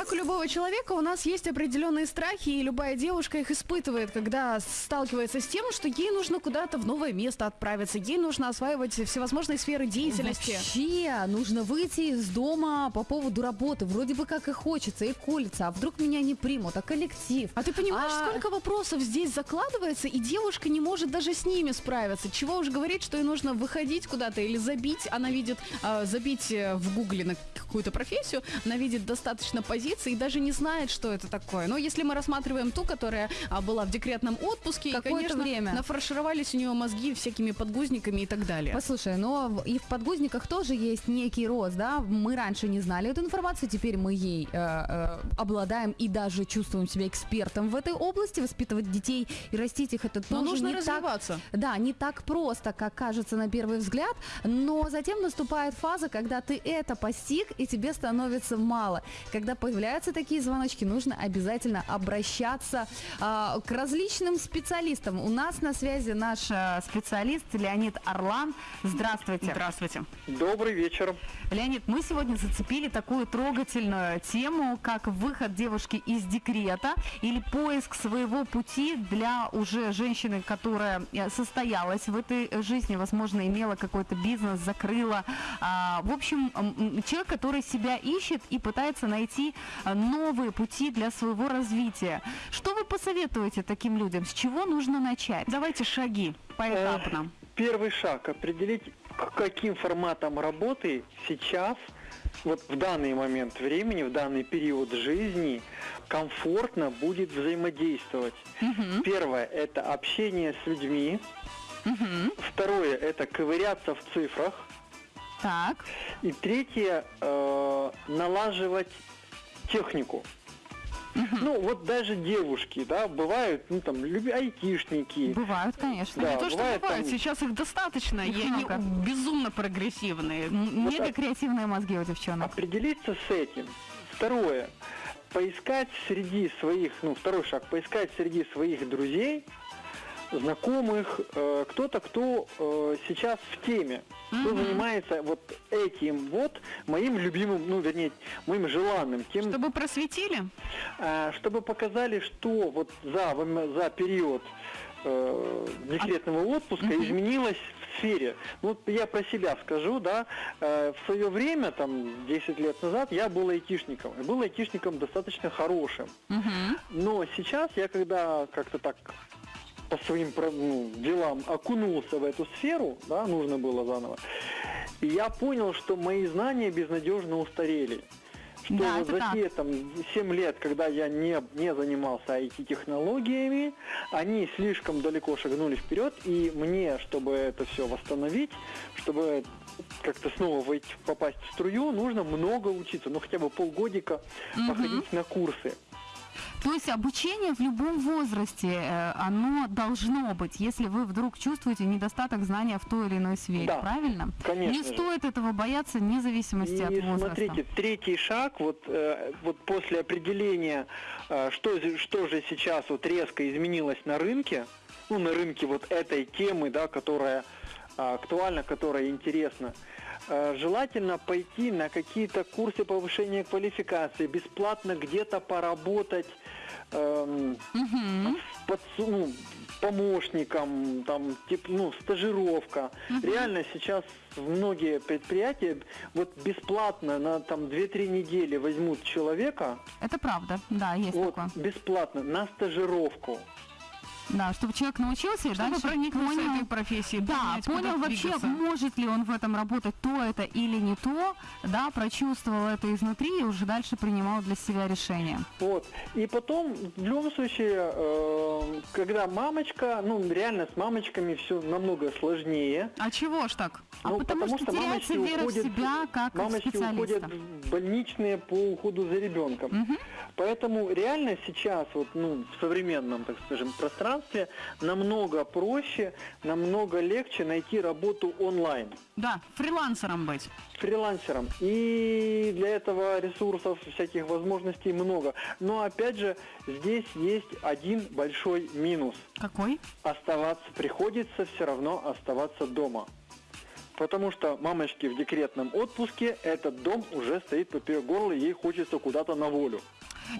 как у любого человека, у нас есть определенные страхи, и любая девушка их испытывает, когда сталкивается с тем, что ей нужно куда-то в новое место отправиться, ей нужно осваивать всевозможные сферы деятельности. Вообще, нужно выйти из дома по поводу работы. Вроде бы как и хочется, и колется. А вдруг меня не примут, а коллектив? А ты понимаешь, А- сколько вопросов здесь закладывается, и девушка не может даже с ними справиться. Чего уж говорить, что ей нужно выходить куда-то или забить. Она видит, э, забить в гугле на какую-то профессию, она видит достаточно позиций и даже не знает, что это такое. Но если мы рассматриваем ту, которая а, была в декретном отпуске, и, Какое-то конечно, время. нафаршировались у нее мозги всякими подгузниками и так далее. Послушай, но и в подгузниках тоже есть некий рост, да? Мы раньше не знали эту информацию, теперь мы ей э, э, обладаем и даже чувствуем себя экспертом в этой области. Воспитывать детей и растить их это Но тоже нужно не развиваться. Так, да, не так просто, как кажется на первый взгляд, но затем наступает фаза, когда ты это постиг, и тебе становится мало. Когда появляются такие звоночки, нужно обязательно обращаться а, к различным специалистам. У нас на связи наш э, специалист Леонид Орлан. Здравствуйте. Здравствуйте. Добрый вечер. Леонид, мы сегодня зацепили такую трогательную тему, как выход девушки из декрета или поиск своего пути для уже женщины, которая э, состоялась в этой жизни, возможно, имела какой-то бизнес, закрыла. А, В общем, человек, который себя ищет и пытается найти а, новые пути для своего развития. Что вы посоветуете таким людям? С чего нужно начать? Давайте шаги поэтапно. Э, Первый шаг определить, каким форматом работы сейчас, вот в данный момент времени, в данный период жизни комфортно будет взаимодействовать. Первое – это общение с людьми. Второе – это ковыряться в цифрах. Так. И третье э, налаживать технику. Ну, вот даже девушки, да, бывают, ну, там, люби- айтишники. Бывают, конечно. Да, Не то, что бывает, там- сейчас их достаточно, Их и они много. безумно прогрессивные. М- Мега креативные мозги у девчонок. Определиться с этим. Второе. Поискать среди своих, ну, второй шаг, поискать среди своих друзей, знакомых, э, кто-то, кто э, сейчас в теме, кто занимается вот этим вот моим любимым, ну, вернее, моим желанным, тем, Чтобы просветили? А, чтобы показали, что вот за, за период э, декретного отпуска изменилось в сфере. Ну, вот я про себя скажу, да, э, в свое время, там, 10 лет назад, я был айтишником. И был айтишником достаточно хорошим. Но сейчас я когда как-то так по своим ну, делам окунулся в эту сферу, да, нужно было заново, и я понял, что мои знания безнадежно устарели. Что Да, вот за так. те там 7 лет, когда я не, не занимался IT-технологиями, они слишком далеко шагнули вперед, и мне, чтобы это все восстановить, чтобы как-то снова войти, попасть в струю, нужно много учиться, ну хотя бы полгодика походить на курсы. То есть обучение в любом возрасте, э, оно должно быть, если вы вдруг чувствуете недостаток знания в той или иной сфере, Да, правильно? конечно Не же. стоит этого бояться вне зависимости от возраста. смотрите, третий шаг, вот, э, вот после определения, э, что, что же сейчас вот резко изменилось на рынке, ну, на рынке вот этой темы, да, которая а, актуальна, которая интересна, желательно пойти на какие-то курсы повышения квалификации, бесплатно где-то поработать эм, под, ну, помощником, там, тип, ну, стажировка. Реально сейчас многие предприятия вот бесплатно на там 2-3 недели возьмут человека, Это правда, да, есть вот, такое. бесплатно, на стажировку. Да, чтобы человек научился и Чтобы дальше понял, этой профессией, Да, понять, понял вообще, двигаться. может ли он в этом работать, то это или не то, да, прочувствовал это изнутри и уже дальше принимал для себя решение. Вот. И потом, в любом случае, э, когда мамочка, ну, реально с мамочками все намного сложнее. А чего ж так? А потому что теряется мамочки вера в уходят- себя как мамочки специалиста. уходят в больничные по уходу за ребенком. Поэтому реально сейчас вот ну в современном, так скажем, пространстве намного проще, намного легче найти работу онлайн Да, фрилансером быть. фрилансером. И для этого ресурсов, всяких возможностей много. Но опять же, здесь есть один большой минус. Какой? Оставаться, приходится все равно оставаться дома. Потому что мамочки в декретном отпуске, этот дом уже стоит поперек горла, ей хочется куда-то на волю.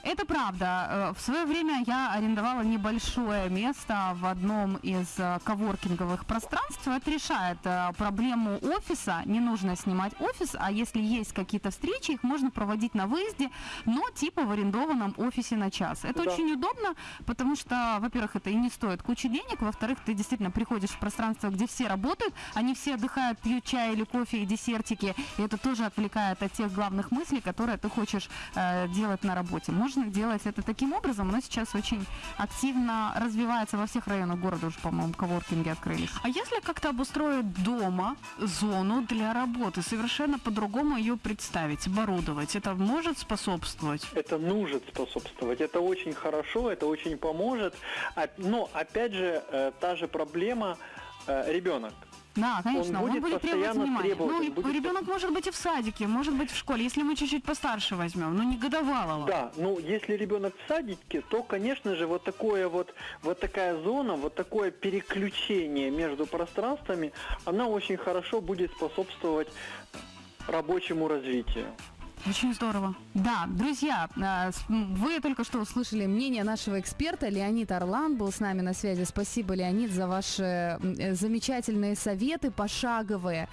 Это правда. Э, В свое время я арендовала небольшое место в одном из э, коворкинговых пространств. Это решает э, проблему офиса. Не нужно снимать офис, а если есть какие-то встречи, их можно проводить на выезде, но типа в арендованном офисе на час. Это Да. очень удобно, потому что, во-первых, это и не стоит кучи денег, во-вторых, ты действительно приходишь в пространство, где все работают, они все отдыхают, пьют чай или кофе и десертики, и это тоже отвлекает от тех главных мыслей, которые ты хочешь э, делать на работе. Можно делать это таким образом, но сейчас очень активно развивается во всех районах города уже, по-моему, коворкинги открылись. А если как-то обустроить дома зону для работы, совершенно по-другому ее представить, оборудовать, это может способствовать? Это нужно способствовать. Это очень хорошо, это очень поможет. А- Но опять же, э, та же проблема э, ребенок. Да, конечно, он будет будет, требовать постоянно внимания. требовать, Ну, он и будет ребенок может быть и в садике, может быть в школе, если мы чуть-чуть постарше возьмем, ну не годовалого. Да, ну если ребенок в садике, то, конечно же, вот такое вот, вот такая зона, вот такое переключение между пространствами, она очень хорошо будет способствовать рабочему развитию. Очень здорово. Да, друзья, А, Вы только что услышали мнение нашего эксперта. Леонид Орлан был с нами на связи. Спасибо, Леонид, за ваши э, замечательные советы пошаговые.